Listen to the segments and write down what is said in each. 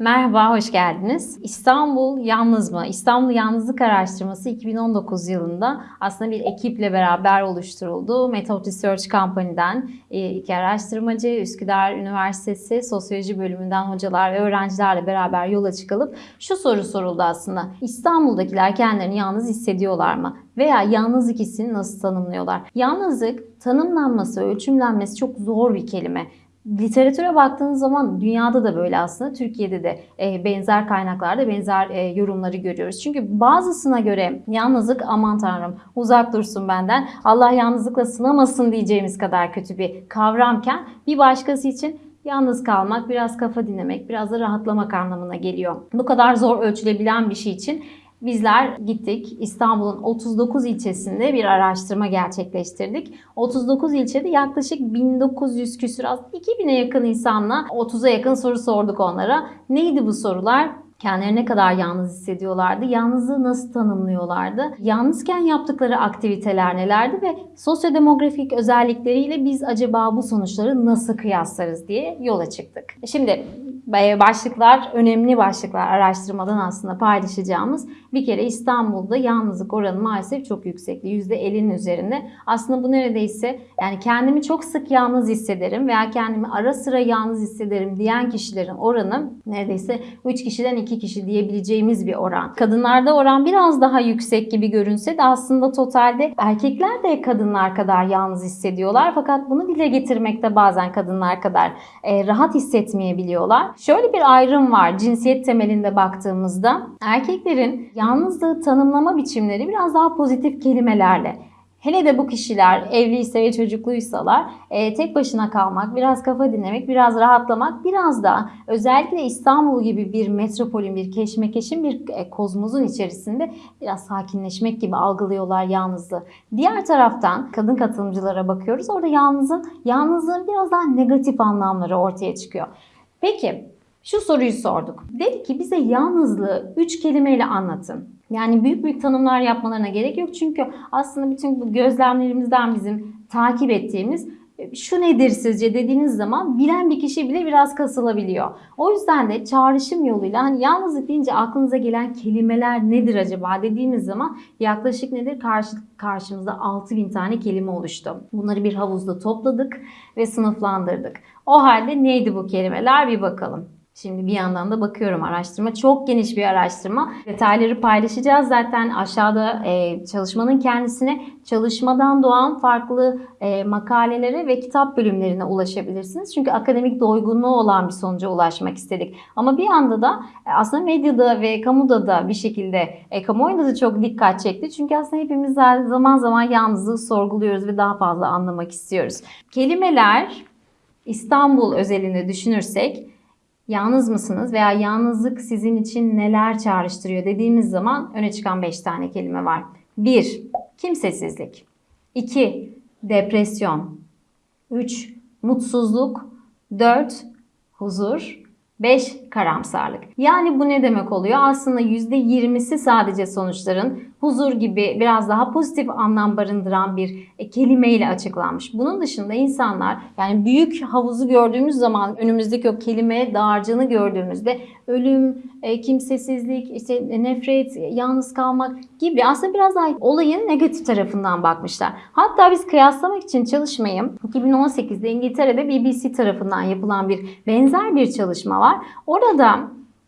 Merhaba, hoş geldiniz. İstanbul Yalnız mı? İstanbul Yalnızlık Araştırması 2019 yılında aslında bir ekiple beraber oluşturuldu. Method Research Company'den e, iki araştırmacı, Üsküdar Üniversitesi Sosyoloji bölümünden hocalar ve öğrencilerle beraber yola çıkılıp şu soru soruldu aslında. İstanbul'dakiler kendilerini yalnız hissediyorlar mı? Veya yalnızlık hissini nasıl tanımlıyorlar? Yalnızlık tanımlanması, ölçümlenmesi çok zor bir kelime. Literatüre baktığınız zaman dünyada da böyle aslında Türkiye'de de e, benzer kaynaklarda benzer e, yorumları görüyoruz. Çünkü bazısına göre yalnızlık aman tanrım uzak dursun benden Allah yalnızlıkla sınamasın diyeceğimiz kadar kötü bir kavramken bir başkası için yalnız kalmak, biraz kafa dinlemek, biraz da rahatlamak anlamına geliyor. Bu kadar zor ölçülebilen bir şey için Bizler gittik İstanbul'un 39 ilçesinde bir araştırma gerçekleştirdik. 39 ilçede yaklaşık 1900 küsur az 2000'e yakın insanla 30'a yakın soru sorduk onlara. Neydi bu sorular? Kendilerini ne kadar yalnız hissediyorlardı? Yalnızlığı nasıl tanımlıyorlardı? Yalnızken yaptıkları aktiviteler nelerdi ve sosyodemografik özellikleriyle biz acaba bu sonuçları nasıl kıyaslarız diye yola çıktık. Şimdi başlıklar, önemli başlıklar araştırmadan aslında paylaşacağımız. Bir kere İstanbul'da yalnızlık oranı maalesef çok yüksekti. %50'nin üzerinde. Aslında bu neredeyse yani kendimi çok sık yalnız hissederim veya kendimi ara sıra yalnız hissederim diyen kişilerin oranı neredeyse 3 kişiden 2 kişi diyebileceğimiz bir oran. Kadınlarda oran biraz daha yüksek gibi görünse de aslında totalde erkekler de kadınlar kadar yalnız hissediyorlar. Fakat bunu dile getirmekte bazen kadınlar kadar e, rahat hissetmeyebiliyorlar. Şöyle bir ayrım var cinsiyet temelinde baktığımızda. Erkeklerin yalnızlığı tanımlama biçimleri biraz daha pozitif kelimelerle. Hele de bu kişiler evliyse ve çocukluysalar e, tek başına kalmak, biraz kafa dinlemek, biraz rahatlamak, biraz da özellikle İstanbul gibi bir metropolün, bir keşmekeşin bir e, kozmozun içerisinde biraz sakinleşmek gibi algılıyorlar yalnızlığı. Diğer taraftan kadın katılımcılara bakıyoruz. Orada yalnızın, yalnızlığın biraz daha negatif anlamları ortaya çıkıyor. Peki şu soruyu sorduk. Dedi ki bize yalnızlığı üç kelimeyle anlatın. Yani büyük büyük tanımlar yapmalarına gerek yok. Çünkü aslında bütün bu gözlemlerimizden bizim takip ettiğimiz şu nedir sizce dediğiniz zaman bilen bir kişi bile biraz kasılabiliyor. O yüzden de çağrışım yoluyla hani yalnızlık deyince aklınıza gelen kelimeler nedir acaba dediğimiz zaman yaklaşık nedir? Karşı, karşımızda 6000 tane kelime oluştu. Bunları bir havuzda topladık ve sınıflandırdık. O halde neydi bu kelimeler bir bakalım. Şimdi bir yandan da bakıyorum araştırma. Çok geniş bir araştırma. Detayları paylaşacağız. Zaten aşağıda e, çalışmanın kendisine çalışmadan doğan farklı e, makalelere ve kitap bölümlerine ulaşabilirsiniz. Çünkü akademik doygunluğu olan bir sonuca ulaşmak istedik. Ama bir yanda da e, aslında medyada ve kamuda da bir şekilde, e, kamuoyunda da çok dikkat çekti. Çünkü aslında hepimiz zaman zaman yalnızlığı sorguluyoruz ve daha fazla anlamak istiyoruz. Kelimeler İstanbul özelinde düşünürsek yalnız mısınız veya yalnızlık sizin için neler çağrıştırıyor dediğimiz zaman öne çıkan 5 tane kelime var. 1. Kimsesizlik 2. Depresyon 3. Mutsuzluk 4. Huzur 5. Karamsarlık. Yani bu ne demek oluyor? Aslında %20'si sadece sonuçların huzur gibi biraz daha pozitif anlam barındıran bir e, kelimeyle açıklanmış. Bunun dışında insanlar yani büyük havuzu gördüğümüz zaman önümüzdeki o kelime dağarcığını gördüğümüzde ölüm, e, kimsesizlik, işte nefret, yalnız kalmak gibi aslında biraz daha olayın negatif tarafından bakmışlar. Hatta biz kıyaslamak için çalışmayı 2018'de İngiltere'de BBC tarafından yapılan bir benzer bir çalışma var. Orada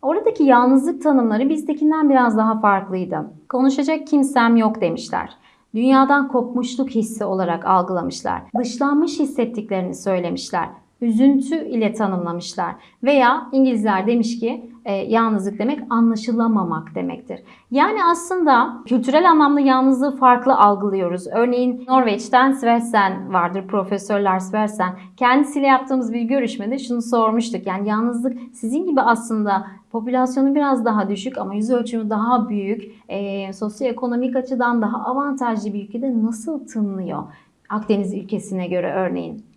Oradaki yalnızlık tanımları bizdekinden biraz daha farklıydı. Konuşacak kimsem yok demişler. Dünyadan kopmuşluk hissi olarak algılamışlar. Dışlanmış hissettiklerini söylemişler. Üzüntü ile tanımlamışlar. Veya İngilizler demiş ki e, yalnızlık demek anlaşılamamak demektir. Yani aslında kültürel anlamda yalnızlığı farklı algılıyoruz. Örneğin Norveç'ten Svendsen vardır, Profesör Svendsen. Kendisiyle yaptığımız bir görüşmede şunu sormuştuk. Yani yalnızlık sizin gibi aslında popülasyonu biraz daha düşük ama yüz ölçümü daha büyük, e, sosyoekonomik açıdan daha avantajlı bir ülkede nasıl tınlıyor? Akdeniz ülkesine göre örneğin.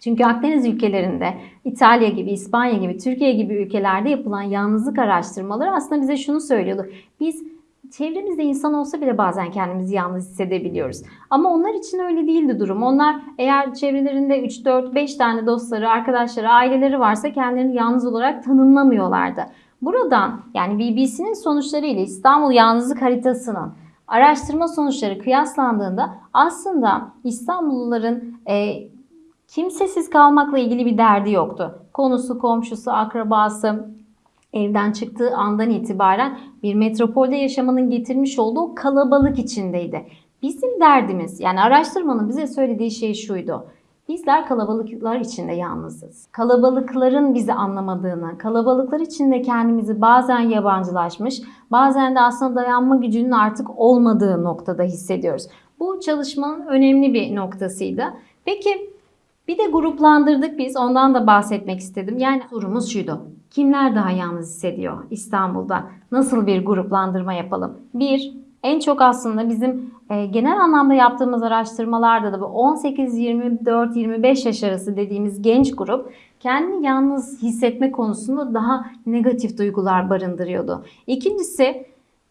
Çünkü Akdeniz ülkelerinde İtalya gibi, İspanya gibi, Türkiye gibi ülkelerde yapılan yalnızlık araştırmaları aslında bize şunu söylüyordu. Biz çevremizde insan olsa bile bazen kendimizi yalnız hissedebiliyoruz. Ama onlar için öyle değildi durum. Onlar eğer çevrelerinde 3, 4, 5 tane dostları, arkadaşları, aileleri varsa kendilerini yalnız olarak tanımlamıyorlardı. Buradan yani BBC'nin sonuçları ile İstanbul Yalnızlık Haritası'nın araştırma sonuçları kıyaslandığında aslında İstanbulluların e, kimsesiz kalmakla ilgili bir derdi yoktu. Konusu, komşusu, akrabası, evden çıktığı andan itibaren bir metropolde yaşamanın getirmiş olduğu kalabalık içindeydi. Bizim derdimiz yani araştırmanın bize söylediği şey şuydu. Bizler kalabalıklar içinde yalnızız. Kalabalıkların bizi anlamadığını, kalabalıklar içinde kendimizi bazen yabancılaşmış, bazen de aslında dayanma gücünün artık olmadığı noktada hissediyoruz. Bu çalışmanın önemli bir noktasıydı. Peki bir de gruplandırdık biz. Ondan da bahsetmek istedim. Yani sorumuz şuydu. Kimler daha yalnız hissediyor İstanbul'da? Nasıl bir gruplandırma yapalım? Bir, en çok aslında bizim e, genel anlamda yaptığımız araştırmalarda da bu 18-24-25 yaş arası dediğimiz genç grup kendini yalnız hissetme konusunda daha negatif duygular barındırıyordu. İkincisi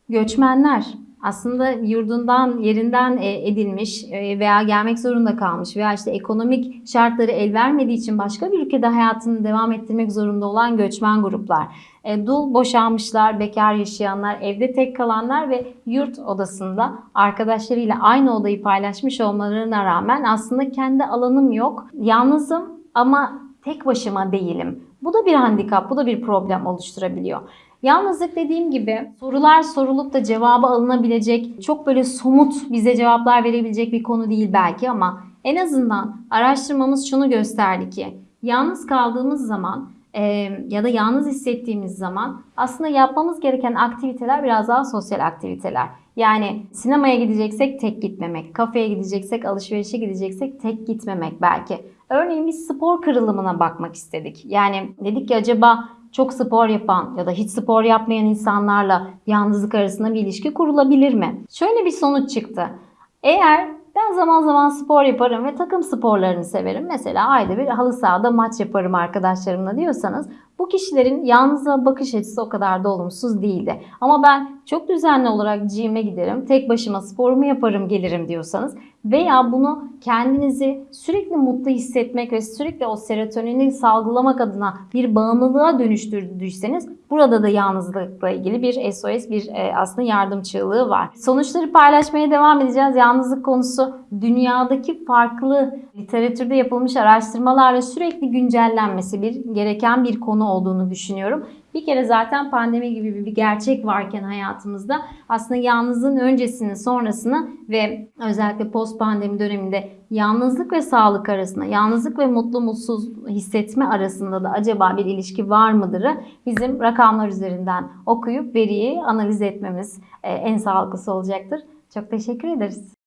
göçmenler aslında yurdundan, yerinden e, edilmiş e, veya gelmek zorunda kalmış veya işte ekonomik şartları el vermediği için başka bir ülkede hayatını devam ettirmek zorunda olan göçmen gruplar. E, Dul boşanmışlar, bekar yaşayanlar, evde tek kalanlar ve yurt odasında arkadaşlarıyla aynı odayı paylaşmış olmalarına rağmen aslında kendi alanım yok, yalnızım ama tek başıma değilim. Bu da bir handikap, bu da bir problem oluşturabiliyor. Yalnızlık dediğim gibi sorular sorulup da cevabı alınabilecek, çok böyle somut bize cevaplar verebilecek bir konu değil belki ama en azından araştırmamız şunu gösterdi ki yalnız kaldığımız zaman e, ya da yalnız hissettiğimiz zaman aslında yapmamız gereken aktiviteler biraz daha sosyal aktiviteler. Yani sinemaya gideceksek tek gitmemek, kafeye gideceksek, alışverişe gideceksek tek gitmemek belki. Örneğin biz spor kırılımına bakmak istedik. Yani dedik ki acaba çok spor yapan ya da hiç spor yapmayan insanlarla yalnızlık arasında bir ilişki kurulabilir mi? Şöyle bir sonuç çıktı. Eğer ben zaman zaman spor yaparım ve takım sporlarını severim. Mesela ayda bir halı sahada maç yaparım arkadaşlarımla diyorsanız bu kişilerin yalnızlığa bakış açısı o kadar da olumsuz değildi. Ama ben çok düzenli olarak gym'e giderim, tek başıma sporumu yaparım gelirim diyorsanız veya bunu kendinizi sürekli mutlu hissetmek ve sürekli o serotonini salgılamak adına bir bağımlılığa dönüştürdüyseniz burada da yalnızlıkla ilgili bir SOS, bir e, aslında yardım çığlığı var. Sonuçları paylaşmaya devam edeceğiz. Yalnızlık konusu dünyadaki farklı literatürde yapılmış araştırmalarla sürekli güncellenmesi bir gereken bir konu olduğunu düşünüyorum. Bir kere zaten pandemi gibi bir gerçek varken hayatımızda aslında yalnızlığın öncesini, sonrasını ve özellikle post pandemi döneminde yalnızlık ve sağlık arasında, yalnızlık ve mutlu mutsuz hissetme arasında da acaba bir ilişki var mıdırı bizim rakamlar üzerinden okuyup veriyi analiz etmemiz e, en sağlıklısı olacaktır. Çok teşekkür ederiz.